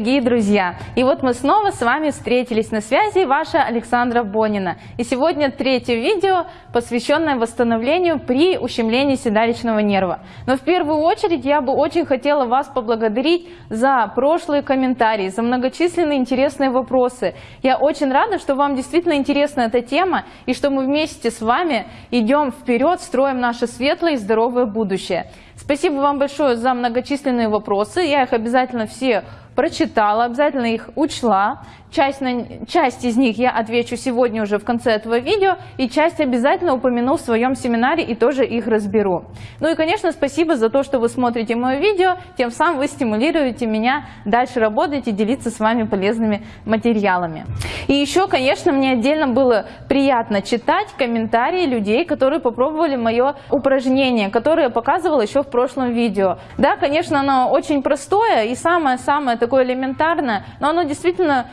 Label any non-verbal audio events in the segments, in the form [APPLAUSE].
Дорогие друзья! И вот мы снова с вами встретились на связи, ваша Александра Бонина. И сегодня третье видео, посвященное восстановлению при ущемлении седалищного нерва. Но в первую очередь я бы очень хотела вас поблагодарить за прошлые комментарии, за многочисленные интересные вопросы. Я очень рада, что вам действительно интересна эта тема и что мы вместе с вами идем вперед, строим наше светлое и здоровое будущее. Спасибо вам большое за многочисленные вопросы. Я их обязательно все прочитала, обязательно их учла. Часть, на, часть из них я отвечу сегодня уже в конце этого видео, и часть обязательно упомяну в своем семинаре и тоже их разберу. Ну и, конечно, спасибо за то, что вы смотрите мое видео, тем самым вы стимулируете меня дальше работать и делиться с вами полезными материалами. И еще, конечно, мне отдельно было приятно читать комментарии людей, которые попробовали мое упражнение, которое я показывала еще в прошлом видео. Да, конечно, оно очень простое и самое-самое такое элементарное, но оно действительно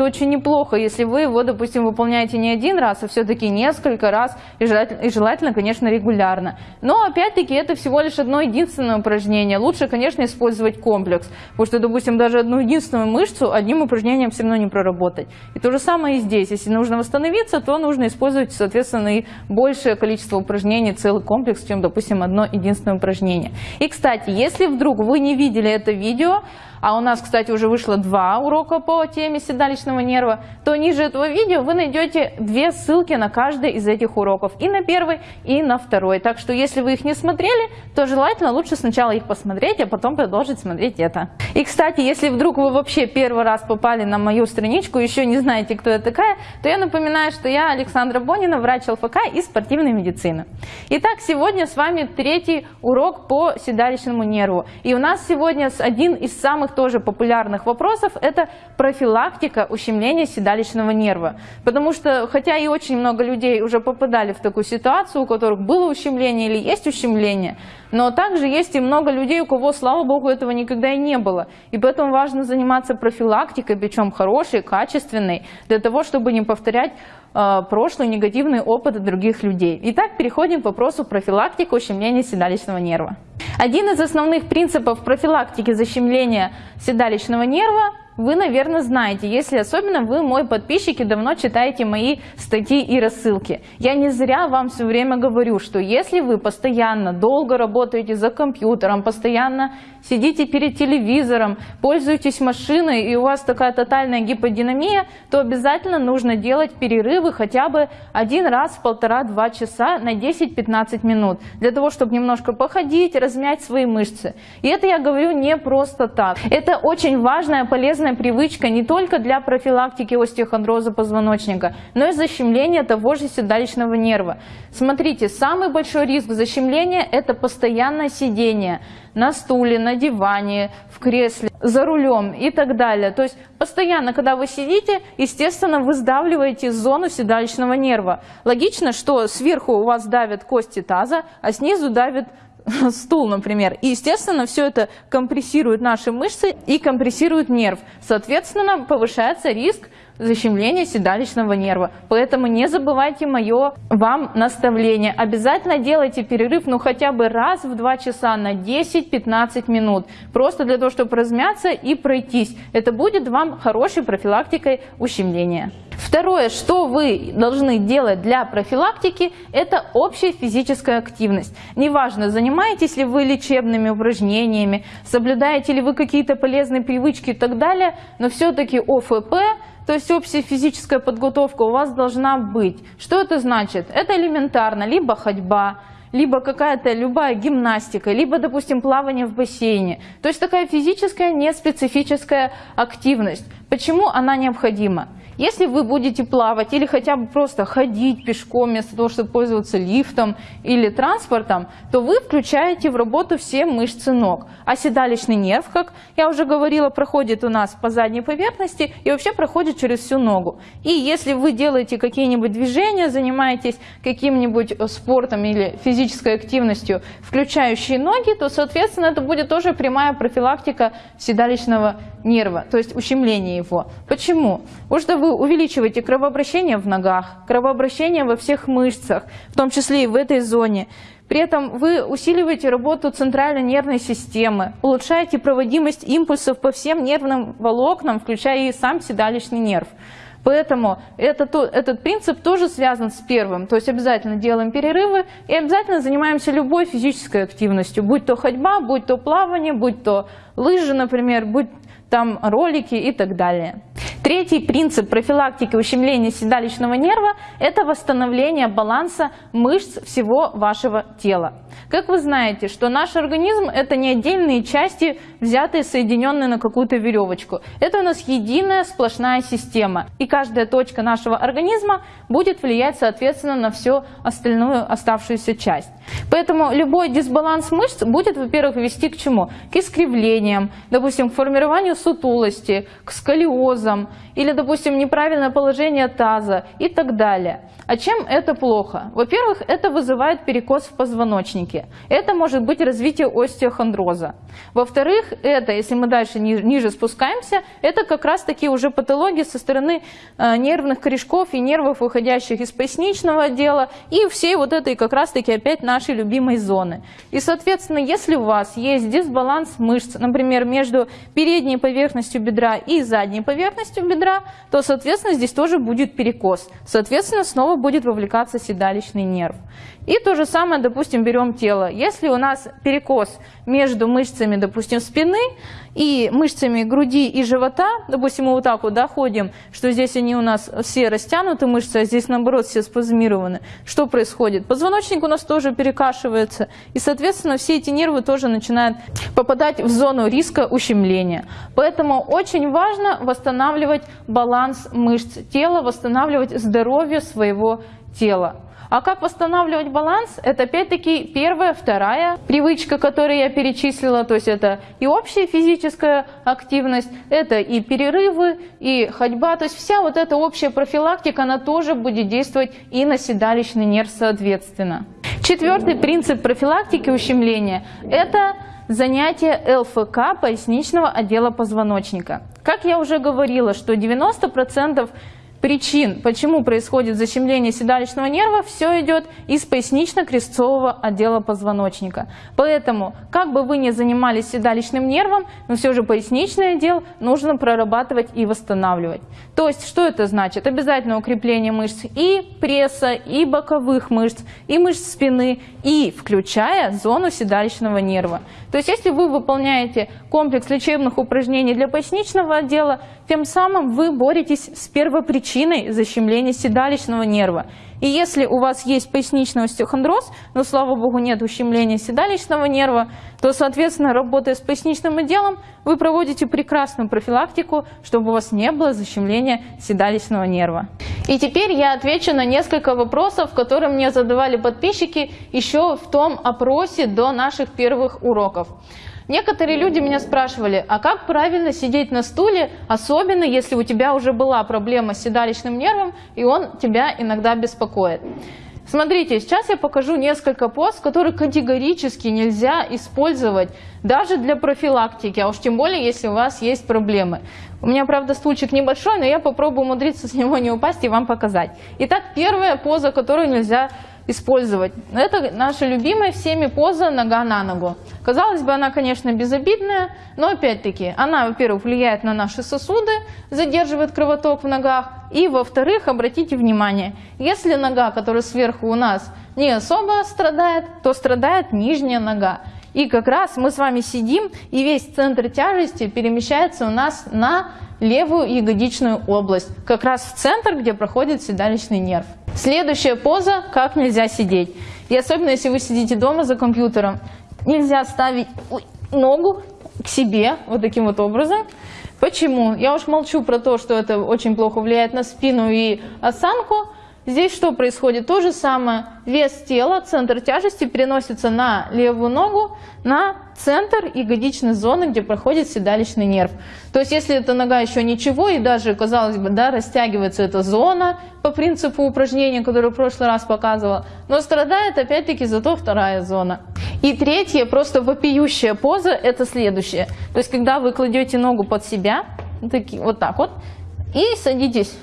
очень неплохо, если вы его, допустим, выполняете не один раз, а все-таки несколько раз, и желательно, и желательно, конечно, регулярно. Но, опять-таки, это всего лишь одно единственное упражнение. Лучше, конечно, использовать комплекс, потому что, допустим, даже одну единственную мышцу одним упражнением все равно не проработать. И то же самое и здесь. Если нужно восстановиться, то нужно использовать, соответственно, и большее количество упражнений, целый комплекс, чем, допустим, одно единственное упражнение. И, кстати, если вдруг вы не видели это видео, а у нас, кстати, уже вышло два урока по теме седалищного нерва, то ниже этого видео вы найдете две ссылки на каждый из этих уроков, и на первый, и на второй. Так что, если вы их не смотрели, то желательно лучше сначала их посмотреть, а потом продолжить смотреть это. И, кстати, если вдруг вы вообще первый раз попали на мою страничку, еще не знаете, кто я такая, то я напоминаю, что я Александра Бонина, врач ЛФК и спортивной медицины. Итак, сегодня с вами третий урок по седалищному нерву. И у нас сегодня один из самых тоже популярных вопросов – это профилактика ущемления седалищного нерва. Потому что, хотя и очень много людей уже попадали в такую ситуацию, у которых было ущемление или есть ущемление, но также есть и много людей, у кого, слава богу, этого никогда и не было. И поэтому важно заниматься профилактикой, причем хорошей, качественной, для того, чтобы не повторять э, прошлый негативный опыт других людей. Итак, переходим к вопросу профилактики ущемления седалищного нерва. Один из основных принципов профилактики защемления седалищного нерва вы, наверное, знаете, если особенно вы, мой подписчик, и давно читаете мои статьи и рассылки. Я не зря вам все время говорю, что если вы постоянно долго работаете за компьютером, постоянно сидите перед телевизором, пользуетесь машиной и у вас такая тотальная гиподинамия, то обязательно нужно делать перерывы хотя бы один раз в полтора-два часа на 10-15 минут, для того, чтобы немножко походить, размять свои мышцы. И это я говорю не просто так. Это очень важная, полезная полезная привычка не только для профилактики остеохондроза позвоночника, но и защемления того же седалищного нерва. Смотрите, самый большой риск защемления – это постоянное сидение на стуле, на диване, в кресле, за рулем и так далее. То есть постоянно, когда вы сидите, естественно, вы сдавливаете зону седалищного нерва. Логично, что сверху у вас давят кости таза, а снизу давит [LAUGHS] стул, например. И, естественно, все это компрессирует наши мышцы и компрессирует нерв. Соответственно, повышается риск защемления седалищного нерва. Поэтому не забывайте мое вам наставление. Обязательно делайте перерыв, ну хотя бы раз в 2 часа на 10-15 минут. Просто для того, чтобы размяться и пройтись. Это будет вам хорошей профилактикой ущемления. Второе, что вы должны делать для профилактики, это общая физическая активность. Неважно, занимаетесь ли вы лечебными упражнениями, соблюдаете ли вы какие-то полезные привычки и так далее, но все-таки ОФП, то есть общая физическая подготовка у вас должна быть. Что это значит? Это элементарно, либо ходьба, либо какая-то любая гимнастика, либо, допустим, плавание в бассейне. То есть такая физическая, неспецифическая активность. Почему она необходима? Если вы будете плавать или хотя бы просто ходить пешком вместо того, чтобы пользоваться лифтом или транспортом, то вы включаете в работу все мышцы ног. А седалищный нерв, как я уже говорила, проходит у нас по задней поверхности и вообще проходит через всю ногу. И если вы делаете какие-нибудь движения, занимаетесь каким-нибудь спортом или физической активностью, включающие ноги, то, соответственно, это будет тоже прямая профилактика седалищного нерва, то есть ущемление его. Почему? Потому что вы вы увеличиваете кровообращение в ногах, кровообращение во всех мышцах, в том числе и в этой зоне. При этом вы усиливаете работу центральной нервной системы, улучшаете проводимость импульсов по всем нервным волокнам, включая и сам седалищный нерв. Поэтому это, этот принцип тоже связан с первым. То есть обязательно делаем перерывы и обязательно занимаемся любой физической активностью. Будь то ходьба, будь то плавание, будь то лыжи, например, будь там ролики и так далее. Третий принцип профилактики ущемления седалищного нерва – это восстановление баланса мышц всего вашего тела. Как вы знаете, что наш организм – это не отдельные части, взятые, соединенные на какую-то веревочку. Это у нас единая сплошная система. И каждая точка нашего организма будет влиять, соответственно, на всю остальную оставшуюся часть. Поэтому любой дисбаланс мышц будет, во-первых, вести к чему? К искривлениям, допустим, к формированию сутулости, к сколиозам, или, допустим, неправильное положение таза и так далее. А чем это плохо? Во-первых, это вызывает перекос в позвоночнике. Это может быть развитие остеохондроза. Во-вторых, это, если мы дальше ниже спускаемся, это как раз таки уже патологии со стороны э, нервных корешков и нервов, выходящих из поясничного отдела и всей вот этой как раз таки опять нашей любимой зоны. И, соответственно, если у вас есть дисбаланс мышц, например, между передней поверхностью бедра и задней поверхностью бедра, то, соответственно, здесь тоже будет перекос. Соответственно, снова будет вовлекаться седалищный нерв. И то же самое, допустим, берем тело. Если у нас перекос между мышцами, допустим, спины и мышцами груди и живота, допустим, мы вот так вот доходим, что здесь они у нас все растянуты мышцы, а здесь, наоборот, все спазмированы. Что происходит? Позвоночник у нас тоже перекашивается, и, соответственно, все эти нервы тоже начинают попадать в зону риска ущемления. Поэтому очень важно восстанавливать баланс мышц тела, восстанавливать здоровье своего тела. А как восстанавливать баланс? Это опять-таки первая, вторая привычка, которую я перечислила. То есть это и общая физическая активность, это и перерывы, и ходьба. То есть вся вот эта общая профилактика, она тоже будет действовать и на седалищный нерв соответственно. Четвертый принцип профилактики ущемления – это занятие ЛФК поясничного отдела позвоночника. Как я уже говорила, что 90% причин, почему происходит защемление седалищного нерва, все идет из пояснично-крестцового отдела позвоночника. Поэтому, как бы вы ни занимались седалищным нервом, но все же поясничный отдел нужно прорабатывать и восстанавливать. То есть, что это значит? Обязательно укрепление мышц и пресса, и боковых мышц, и мышц спины, и включая зону седалищного нерва. То есть, если вы выполняете комплекс лечебных упражнений для поясничного отдела, тем самым вы боретесь с первопричиной защемления седалищного нерва. И если у вас есть поясничный остеохондроз, но, слава богу, нет ущемления седалищного нерва, то, соответственно, работая с поясничным отделом, вы проводите прекрасную профилактику, чтобы у вас не было защемления седалищного нерва. И теперь я отвечу на несколько вопросов, которые мне задавали подписчики еще в том опросе до наших первых уроков. Некоторые люди меня спрашивали, а как правильно сидеть на стуле, особенно если у тебя уже была проблема с седалищным нервом, и он тебя иногда беспокоит. Смотрите, сейчас я покажу несколько поз, которые категорически нельзя использовать даже для профилактики, а уж тем более, если у вас есть проблемы. У меня, правда, стульчик небольшой, но я попробую умудриться с него не упасть и вам показать. Итак, первая поза, которую нельзя использовать. Это наша любимая всеми поза нога на ногу. Казалось бы, она, конечно, безобидная, но опять-таки она, во-первых, влияет на наши сосуды, задерживает кровоток в ногах, и, во-вторых, обратите внимание, если нога, которая сверху у нас, не особо страдает, то страдает нижняя нога. И как раз мы с вами сидим, и весь центр тяжести перемещается у нас на левую ягодичную область, как раз в центр, где проходит седалищный нерв. Следующая поза – как нельзя сидеть. И особенно, если вы сидите дома за компьютером, нельзя ставить ногу к себе вот таким вот образом. Почему? Я уж молчу про то, что это очень плохо влияет на спину и осанку, Здесь что происходит? То же самое. Вес тела, центр тяжести переносится на левую ногу, на центр ягодичной зоны, где проходит седалищный нерв. То есть, если эта нога еще ничего, и даже, казалось бы, да, растягивается эта зона по принципу упражнения, которое в прошлый раз показывала, но страдает опять-таки зато вторая зона. И третья, просто вопиющая поза, это следующее. То есть, когда вы кладете ногу под себя, вот так вот, и садитесь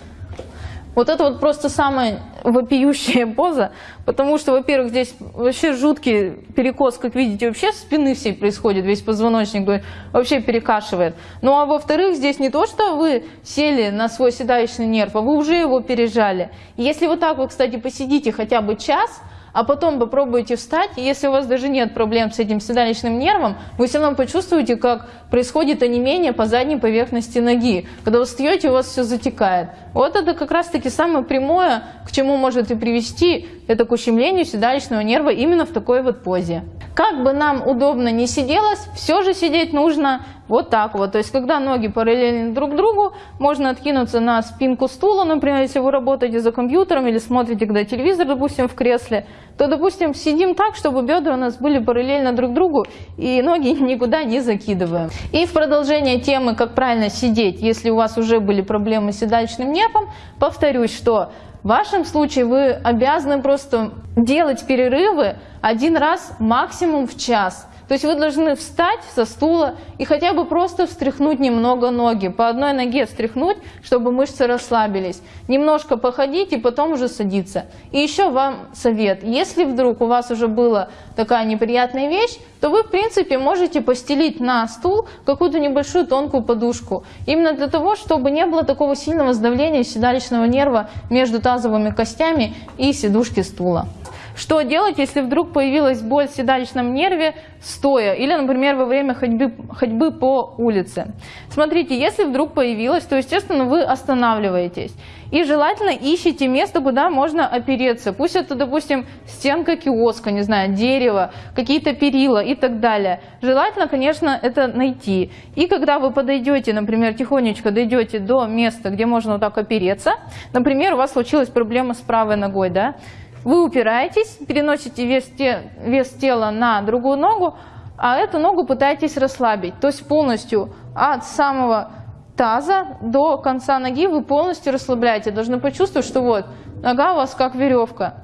Вот это вот просто самая вопиющая поза, потому что, во-первых, здесь вообще жуткий перекос, как видите, вообще спины всей происходит, весь позвоночник вообще перекашивает. Ну а во-вторых, здесь не то, что вы сели на свой седалищный нерв, а вы уже его пережали. Если вот так вы, кстати, посидите хотя бы час – а потом попробуйте встать, если у вас даже нет проблем с этим седалищным нервом, вы все равно почувствуете, как происходит онемение по задней поверхности ноги. Когда вы встаете, у вас все затекает. Вот это как раз-таки самое прямое, к чему может и привести, это к ущемлению седалищного нерва именно в такой вот позе. Как бы нам удобно не сиделось, все же сидеть нужно вот так вот. То есть, когда ноги параллельны друг другу, можно откинуться на спинку стула, например, если вы работаете за компьютером или смотрите, когда телевизор, допустим, в кресле, то, допустим, сидим так, чтобы бедра у нас были параллельно друг другу и ноги [LAUGHS] никуда не закидываем. И в продолжение темы, как правильно сидеть, если у вас уже были проблемы с седалищным нервом, повторюсь, что в вашем случае вы обязаны просто делать перерывы один раз максимум в час. То есть вы должны встать со стула и хотя бы просто встряхнуть немного ноги. По одной ноге встряхнуть, чтобы мышцы расслабились. Немножко походить и потом уже садиться. И еще вам совет. Если вдруг у вас уже была такая неприятная вещь, то вы в принципе можете постелить на стул какую-то небольшую тонкую подушку. Именно для того, чтобы не было такого сильного сдавления седалищного нерва между тазовыми костями и сидушки стула. Что делать, если вдруг появилась боль в седалищном нерве стоя или, например, во время ходьбы, ходьбы по улице? Смотрите, если вдруг появилась, то, естественно, вы останавливаетесь. И желательно ищите место, куда можно опереться. Пусть это, допустим, стенка киоска, не знаю, дерево, какие-то перила и так далее. Желательно, конечно, это найти. И когда вы подойдете, например, тихонечко дойдете до места, где можно вот так опереться, например, у вас случилась проблема с правой ногой, да, вы упираетесь, переносите вес, те, вес тела на другую ногу, а эту ногу пытаетесь расслабить. То есть полностью от самого таза до конца ноги вы полностью расслабляете. Должны почувствовать, что вот нога у вас как веревка.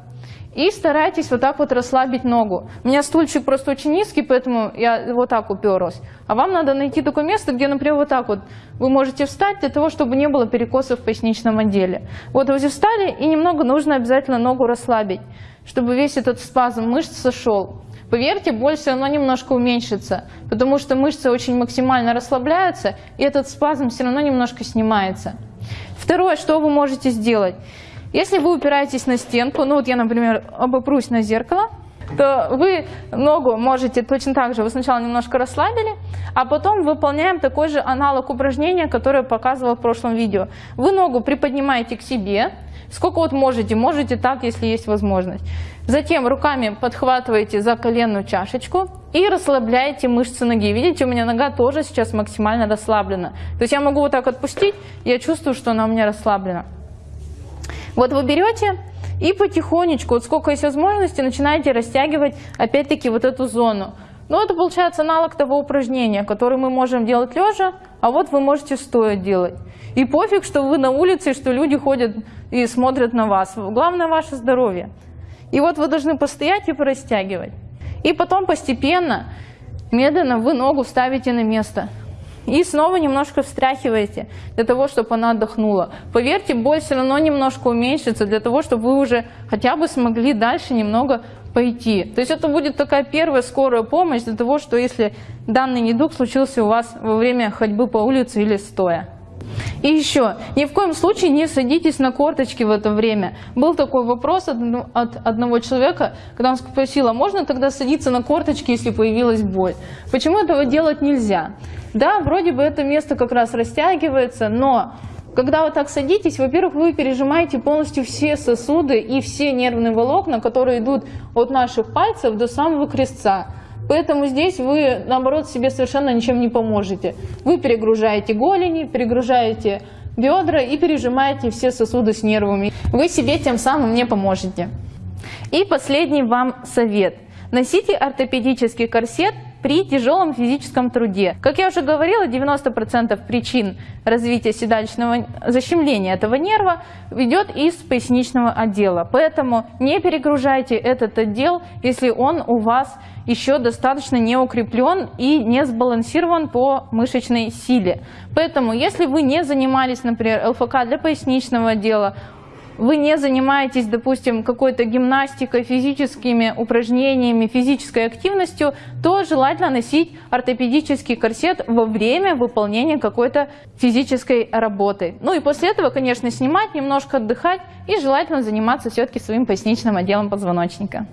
И старайтесь вот так вот расслабить ногу. У меня стульчик просто очень низкий, поэтому я вот так уперлась. А вам надо найти такое место, где, например, вот так вот вы можете встать для того, чтобы не было перекосов в поясничном отделе. Вот вы встали, и немного нужно обязательно ногу расслабить, чтобы весь этот спазм мышц сошел. Поверьте, боль все равно немножко уменьшится, потому что мышцы очень максимально расслабляются, и этот спазм все равно немножко снимается. Второе, что вы можете сделать – если вы упираетесь на стенку, ну вот я, например, обопрусь на зеркало, то вы ногу можете точно так же, вы сначала немножко расслабили, а потом выполняем такой же аналог упражнения, которое я показывала в прошлом видео. Вы ногу приподнимаете к себе, сколько вот можете, можете так, если есть возможность. Затем руками подхватываете за коленную чашечку и расслабляете мышцы ноги. Видите, у меня нога тоже сейчас максимально расслаблена. То есть я могу вот так отпустить, я чувствую, что она у меня расслаблена. Вот вы берете и потихонечку, вот сколько есть возможности, начинаете растягивать опять-таки вот эту зону. Ну, это получается аналог того упражнения, которое мы можем делать лежа, а вот вы можете стоя делать. И пофиг, что вы на улице, что люди ходят и смотрят на вас. Главное ваше здоровье. И вот вы должны постоять и порастягивать. И потом постепенно, медленно вы ногу ставите на место. И снова немножко встряхиваете, для того, чтобы она отдохнула. Поверьте, боль все равно немножко уменьшится, для того, чтобы вы уже хотя бы смогли дальше немного пойти. То есть это будет такая первая скорая помощь для того, что если данный недуг случился у вас во время ходьбы по улице или стоя. И еще, ни в коем случае не садитесь на корточки в это время. Был такой вопрос от одного человека, когда он спросил, а можно тогда садиться на корточки, если появилась боль? Почему этого делать нельзя? Да, вроде бы это место как раз растягивается, но когда вы так садитесь, во-первых, вы пережимаете полностью все сосуды и все нервные волокна, которые идут от наших пальцев до самого крестца. Поэтому здесь вы, наоборот, себе совершенно ничем не поможете. Вы перегружаете голени, перегружаете бедра и пережимаете все сосуды с нервами. Вы себе тем самым не поможете. И последний вам совет. Носите ортопедический корсет при тяжелом физическом труде. Как я уже говорила, 90% причин развития седалищного защемления этого нерва ведет из поясничного отдела. Поэтому не перегружайте этот отдел, если он у вас еще достаточно не укреплен и не сбалансирован по мышечной силе. Поэтому, если вы не занимались, например, ЛФК для поясничного отдела, вы не занимаетесь, допустим, какой-то гимнастикой, физическими упражнениями, физической активностью, то желательно носить ортопедический корсет во время выполнения какой-то физической работы. Ну и после этого, конечно, снимать, немножко отдыхать и желательно заниматься все-таки своим поясничным отделом позвоночника.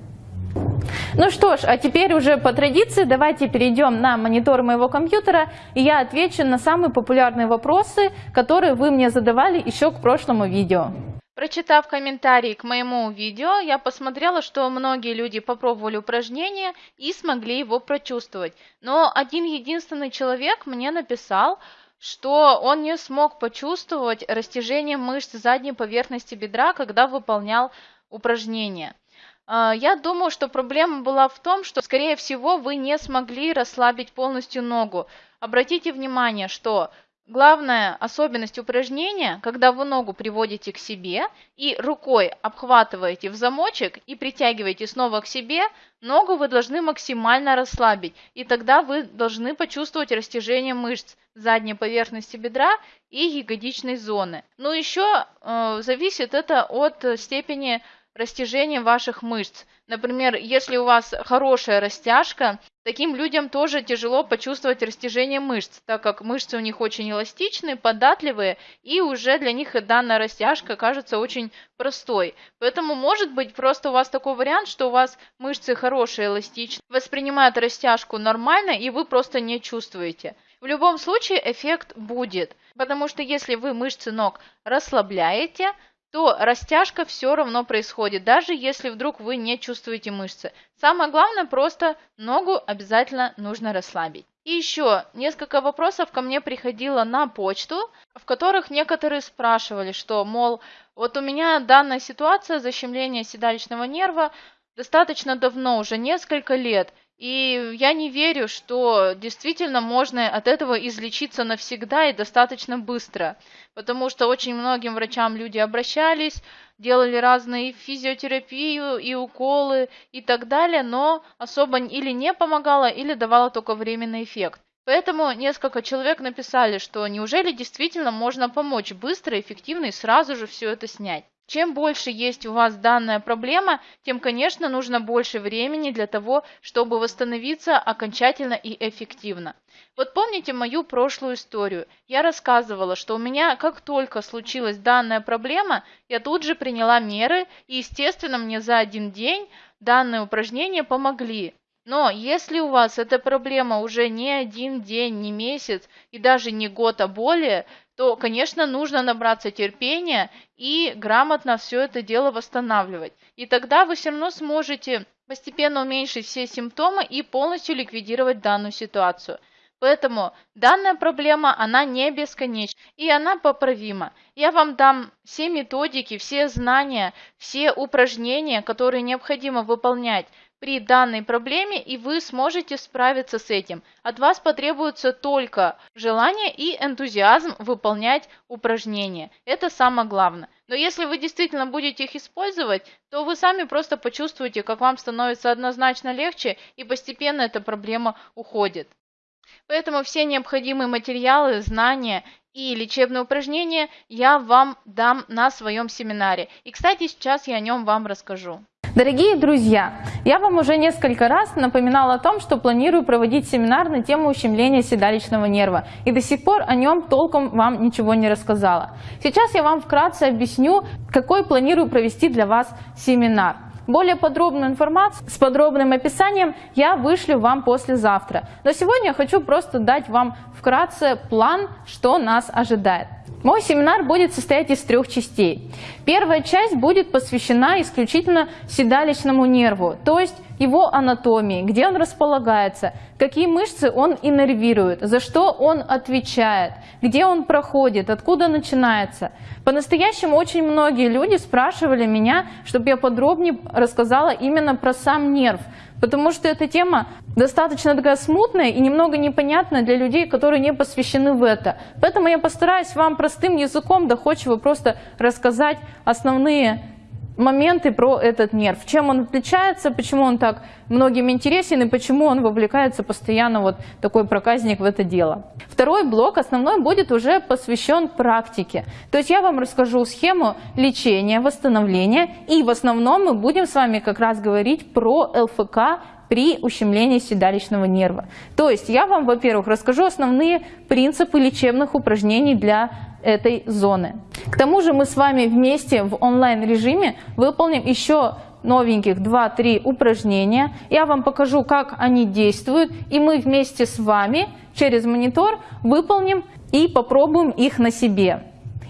Ну что ж, а теперь уже по традиции давайте перейдем на монитор моего компьютера, и я отвечу на самые популярные вопросы, которые вы мне задавали еще к прошлому видео. Прочитав комментарии к моему видео, я посмотрела, что многие люди попробовали упражнение и смогли его прочувствовать. Но один единственный человек мне написал, что он не смог почувствовать растяжение мышц задней поверхности бедра, когда выполнял упражнение. А, я думаю, что проблема была в том, что, скорее всего, вы не смогли расслабить полностью ногу. Обратите внимание, что главная особенность упражнения, когда вы ногу приводите к себе и рукой обхватываете в замочек и притягиваете снова к себе, ногу вы должны максимально расслабить. И тогда вы должны почувствовать растяжение мышц задней поверхности бедра и ягодичной зоны. Но еще э, зависит это от степени растяжением ваших мышц. Например, если у вас хорошая растяжка, таким людям тоже тяжело почувствовать растяжение мышц, так как мышцы у них очень эластичные, податливые, и уже для них данная растяжка кажется очень простой. Поэтому может быть просто у вас такой вариант, что у вас мышцы хорошие, эластичные, воспринимают растяжку нормально, и вы просто не чувствуете. В любом случае эффект будет, потому что если вы мышцы ног расслабляете, то растяжка все равно происходит, даже если вдруг вы не чувствуете мышцы. Самое главное, просто ногу обязательно нужно расслабить. И еще несколько вопросов ко мне приходило на почту, в которых некоторые спрашивали, что, мол, вот у меня данная ситуация защемления седалищного нерва достаточно давно, уже несколько лет, и я не верю, что действительно можно от этого излечиться навсегда и достаточно быстро, потому что очень многим врачам люди обращались, делали разные физиотерапию и уколы и так далее, но особо или не помогало, или давало только временный эффект. Поэтому несколько человек написали, что неужели действительно можно помочь быстро, эффективно и сразу же все это снять. Чем больше есть у вас данная проблема, тем, конечно, нужно больше времени для того, чтобы восстановиться окончательно и эффективно. Вот помните мою прошлую историю? Я рассказывала, что у меня, как только случилась данная проблема, я тут же приняла меры, и, естественно, мне за один день данные упражнения помогли. Но если у вас эта проблема уже не один день, не месяц и даже не год, а более, то, конечно, нужно набраться терпения и грамотно все это дело восстанавливать. И тогда вы все равно сможете постепенно уменьшить все симптомы и полностью ликвидировать данную ситуацию. Поэтому данная проблема, она не бесконечна, и она поправима. Я вам дам все методики, все знания, все упражнения, которые необходимо выполнять при данной проблеме, и вы сможете справиться с этим. От вас потребуется только желание и энтузиазм выполнять упражнения. Это самое главное. Но если вы действительно будете их использовать, то вы сами просто почувствуете, как вам становится однозначно легче, и постепенно эта проблема уходит. Поэтому все необходимые материалы, знания и лечебные упражнения я вам дам на своем семинаре. И, кстати, сейчас я о нем вам расскажу. Дорогие друзья, я вам уже несколько раз напоминала о том, что планирую проводить семинар на тему ущемления седалищного нерва, и до сих пор о нем толком вам ничего не рассказала. Сейчас я вам вкратце объясню, какой планирую провести для вас семинар. Более подробную информацию с подробным описанием я вышлю вам послезавтра. Но сегодня я хочу просто дать вам вкратце план, что нас ожидает. Мой семинар будет состоять из трех частей. Первая часть будет посвящена исключительно седалищному нерву, то есть его анатомии, где он располагается, какие мышцы он иннервирует, за что он отвечает, где он проходит, откуда начинается. По-настоящему очень многие люди спрашивали меня, чтобы я подробнее рассказала именно про сам нерв, потому что эта тема достаточно такая смутная и немного непонятная для людей, которые не посвящены в это. Поэтому я постараюсь вам простым языком доходчиво просто рассказать основные моменты про этот нерв, чем он отличается, почему он так многим интересен и почему он вовлекается постоянно вот такой проказник в это дело. Второй блок, основной, будет уже посвящен практике. То есть я вам расскажу схему лечения, восстановления и в основном мы будем с вами как раз говорить про ЛФК при ущемлении седалищного нерва. То есть я вам, во-первых, расскажу основные принципы лечебных упражнений для этой зоны. К тому же мы с вами вместе в онлайн-режиме выполним еще новеньких 2-3 упражнения. Я вам покажу, как они действуют, и мы вместе с вами через монитор выполним и попробуем их на себе.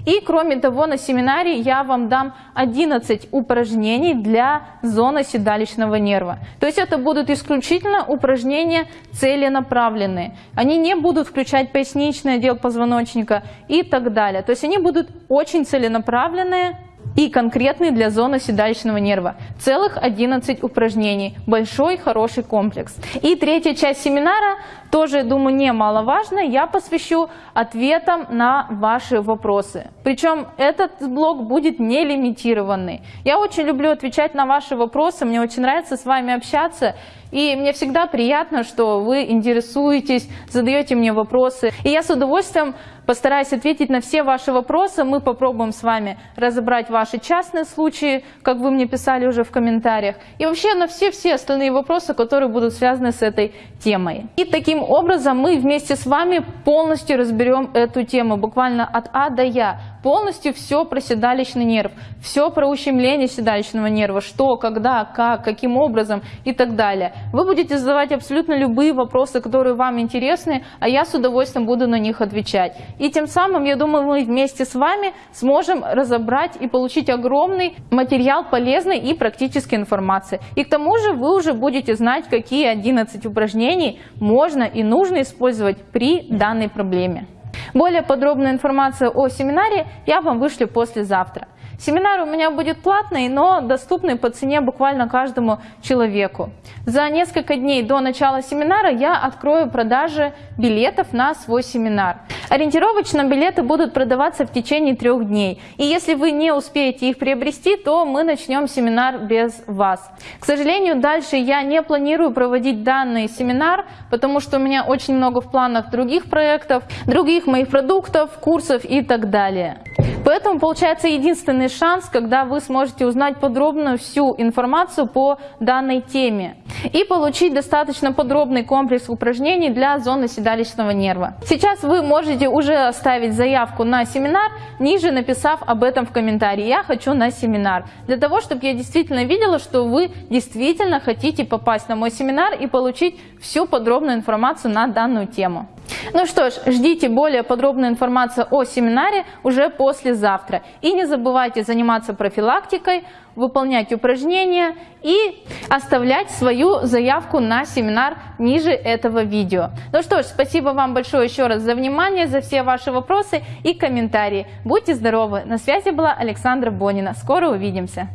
И кроме того, на семинаре я вам дам 11 упражнений для зоны седалищного нерва. То есть это будут исключительно упражнения целенаправленные. Они не будут включать поясничный отдел позвоночника и так далее. То есть они будут очень целенаправленные, и конкретный для зоны седалищного нерва. Целых 11 упражнений. Большой, хороший комплекс. И третья часть семинара, тоже, думаю, немаловажно, я посвящу ответам на ваши вопросы. Причем этот блок будет не лимитированный. Я очень люблю отвечать на ваши вопросы, мне очень нравится с вами общаться. И мне всегда приятно, что вы интересуетесь, задаете мне вопросы. И я с удовольствием постараюсь ответить на все ваши вопросы. Мы попробуем с вами разобрать ваши частные случаи, как вы мне писали уже в комментариях. И вообще на все-все остальные вопросы, которые будут связаны с этой темой. И таким образом мы вместе с вами полностью разберем эту тему, буквально от А до Я полностью все про седалищный нерв, все про ущемление седалищного нерва, что, когда, как, каким образом и так далее. Вы будете задавать абсолютно любые вопросы, которые вам интересны, а я с удовольствием буду на них отвечать. И тем самым, я думаю, мы вместе с вами сможем разобрать и получить огромный материал полезной и практической информации. И к тому же вы уже будете знать, какие 11 упражнений можно и нужно использовать при данной проблеме. Более подробную информацию о семинаре я вам вышлю послезавтра. Семинар у меня будет платный, но доступный по цене буквально каждому человеку. За несколько дней до начала семинара я открою продажи билетов на свой семинар. Ориентировочно билеты будут продаваться в течение трех дней. И если вы не успеете их приобрести, то мы начнем семинар без вас. К сожалению, дальше я не планирую проводить данный семинар, потому что у меня очень много в планах других проектов, других моих продуктов, курсов и так далее. Поэтому получается единственный шанс, когда вы сможете узнать подробную всю информацию по данной теме и получить достаточно подробный комплекс упражнений для зоны седалищного нерва. Сейчас вы можете уже оставить заявку на семинар, ниже написав об этом в комментарии. Я хочу на семинар. Для того, чтобы я действительно видела, что вы действительно хотите попасть на мой семинар и получить всю подробную информацию на данную тему. Ну что ж, ждите более подробную информацию о семинаре уже послезавтра. И не забывайте заниматься профилактикой, выполнять упражнения и оставлять свою заявку на семинар ниже этого видео. Ну что ж, спасибо вам большое еще раз за внимание, за все ваши вопросы и комментарии. Будьте здоровы! На связи была Александра Бонина. Скоро увидимся!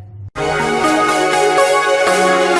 Thank you.